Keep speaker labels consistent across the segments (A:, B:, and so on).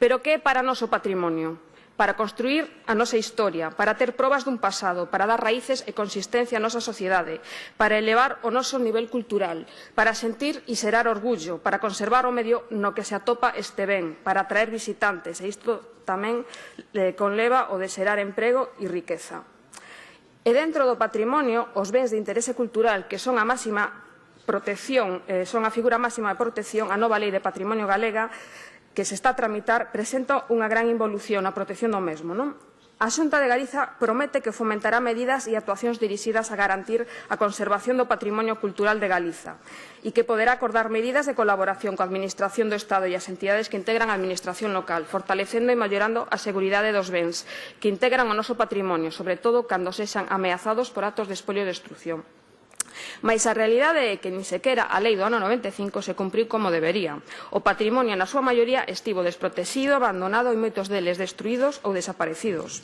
A: Pero que é para noso patrimonio? Para construir a nosa historia, para ter probas dun pasado, para dar raíces e consistencia á nosa sociedade, para elevar o noso nivel cultural, para sentir e xerar orgullo, para conservar o medio no que se atopa este ben, para atraer visitantes, e isto tamén eh, conleva o de xerar emprego e riqueza. E dentro do patrimonio, os bens de interese cultural que son a máxima protección, eh, son a figura máxima de protección, a nova lei de patrimonio galega, que se está a tramitar presenta unha gran involución na protección do mesmo. Non? A Xunta de Galiza promete que fomentará medidas e actuacións dirixidas a garantir a conservación do patrimonio cultural de Galiza e que poderá acordar medidas de colaboración coa Administración do Estado e as entidades que integran a Administración local, fortalecendo e mellorando a seguridade dos bens que integran o noso patrimonio, sobre todo cando sexan ameazados por actos de espolio e destrucción. Mais a realidade é que nin sequera a lei do ano 95 se cumpriu como debería. O patrimonio na súa maioría estivo desprotexido, abandonado e moitos deles destruídos ou desaparecidos.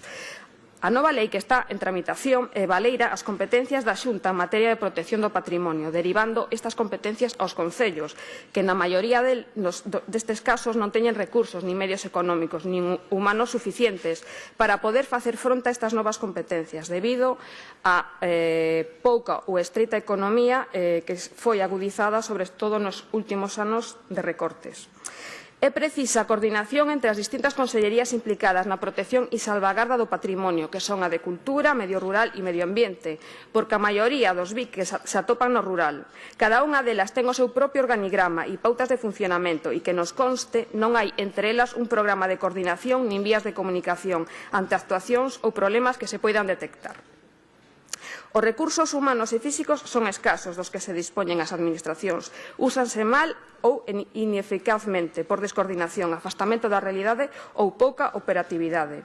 A: A nova lei que está en tramitación e valeira as competencias da Xunta en materia de protección do patrimonio, derivando estas competencias aos concellos, que na maioría del, nos, destes casos non teñen recursos, ni medios económicos, nin humanos suficientes para poder facer fronte a estas novas competencias, debido a eh, pouca ou estreita economía eh, que foi agudizada sobre todo nos últimos anos de recortes. É precisa a coordinación entre as distintas consellerías implicadas na protección e salvagarda do patrimonio, que son a de Cultura, Medio Rural e Medio Ambiente, porque a maioría dos BIC que se atopan no rural. Cada unha delas ten o seu propio organigrama e pautas de funcionamento e que nos conste non hai entre elas un programa de coordinación nin vías de comunicación ante actuacións ou problemas que se poidan detectar. Os recursos humanos e físicos son escasos dos que se dispoñen as administracións. Úsanse mal ou ineficazmente por descoordinación, afastamento da realidade ou pouca operatividade.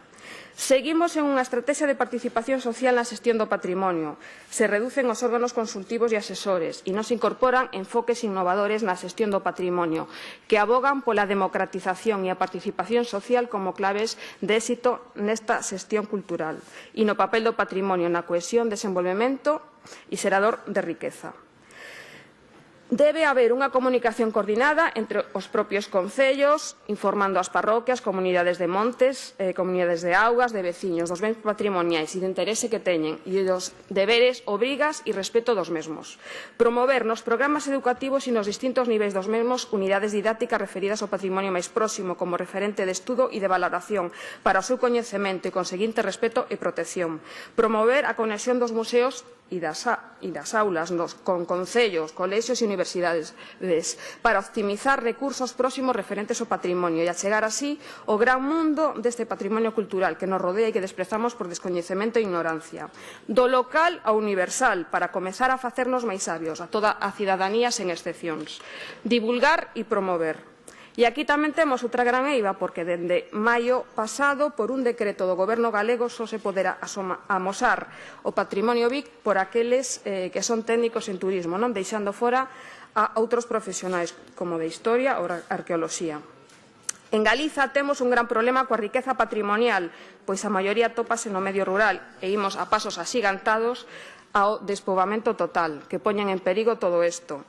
A: Seguimos en unha estrategia de participación social na xestión do patrimonio. Se reducen os órganos consultivos e asesores e non se incorporan enfoques innovadores na xestión do patrimonio que abogan pola democratización e a participación social como claves de éxito nesta xestión cultural e no papel do patrimonio na cohesión, desenvolvemento e xerador de riqueza. Debe haber unha comunicación coordinada entre os propios concellos, informando as parroquias, comunidades de montes, eh, comunidades de augas, de veciños, dos bens patrimoniais e de interese que teñen, e dos deberes, obrigas e respeto dos mesmos. Promover nos programas educativos e nos distintos niveis dos mesmos unidades didácticas referidas ao patrimonio máis próximo como referente de estudo e de valoración para o seu coñecemento e conseguinte respeto e protección. Promover a conexión dos museos e das, e das aulas nos, con concellos, colexios e universidades para optimizar recursos próximos referentes ao patrimonio e achegar así o gran mundo deste patrimonio cultural que nos rodea e que desprezamos por descoñecemento e ignorancia. Do local ao universal para comezar a facernos máis sabios a toda a cidadanía sen excepcións. Divulgar e promover E aquí tamén temos outra gran eiva, porque dende maio pasado, por un decreto do Goberno galego, só se poderá amosar o patrimonio BIC por aqueles eh, que son técnicos en turismo, non deixando fora a outros profesionais, como de historia ou arqueoloxía. En Galiza temos un gran problema coa riqueza patrimonial, pois a maioría topase no medio rural e imos a pasos asigantados ao despovamento total, que poñen en perigo todo isto.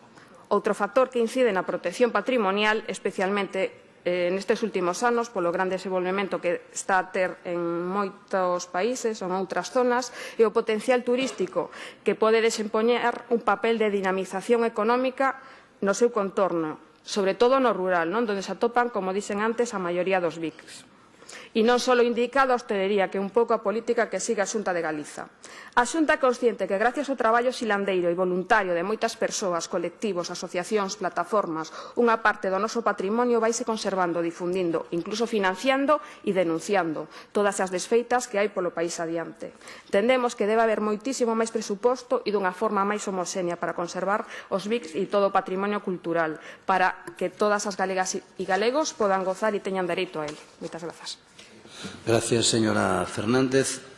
A: Outro factor que incide na protección patrimonial, especialmente eh, nestes últimos anos, polo gran desenvolvemento que está a ter en moitos países ou en outras zonas, e o potencial turístico que pode desempoñar un papel de dinamización económica no seu contorno, sobre todo no rural, non? donde se atopan, como dicen antes, a maioría dos BICs. E non só indica a hostelería, que é un pouco a política que siga a Xunta de Galiza. A Xunta é consciente que gracias ao traballo silandeiro e voluntario de moitas persoas, colectivos, asociacións, plataformas, unha parte do noso patrimonio vaise conservando, difundindo, incluso financiando e denunciando todas as desfeitas que hai polo país adiante. Tendemos que debe haber moitísimo máis presuposto e dunha forma máis homoxénea para conservar os BICs e todo o patrimonio cultural, para que todas as galegas e galegos podan gozar e teñan dereito a él. Moitas grazas.
B: Gracias, señora Fernández.